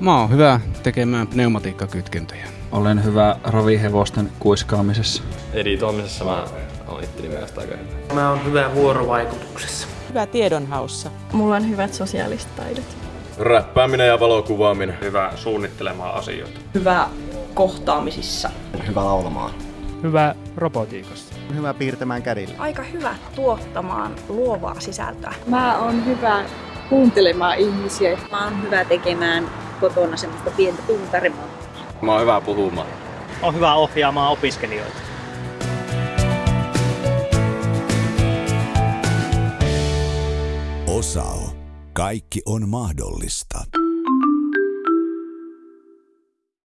Mä oon hyvä tekemään pneumatiikkakytkentöjä. Olen hyvä rovihevosten kuiskaamisessa. Editoimisessa mä olen itteni mielestä aika hyvä. Mä oon hyvä vuorovaikutuksessa. Hyvä tiedonhaussa. Mulla on hyvät sosiaaliset taidot. Räppääminen ja valokuvaaminen. Hyvä suunnittelemaan asioita. Hyvä kohtaamisissa. Hyvä laulamaan. Hyvä robotiikassa. Hyvä piirtämään kädillä. Aika hyvä tuottamaan luovaa sisältöä. Mä oon hyvä kuuntelemaan ihmisiä. Mä oon hyvä tekemään kotona semmoista pientä tuntarimaa. Mä oon hyvä puhumaan. On hyvä ohjaamaan opiskelijoita. Osao. Kaikki on mahdollista.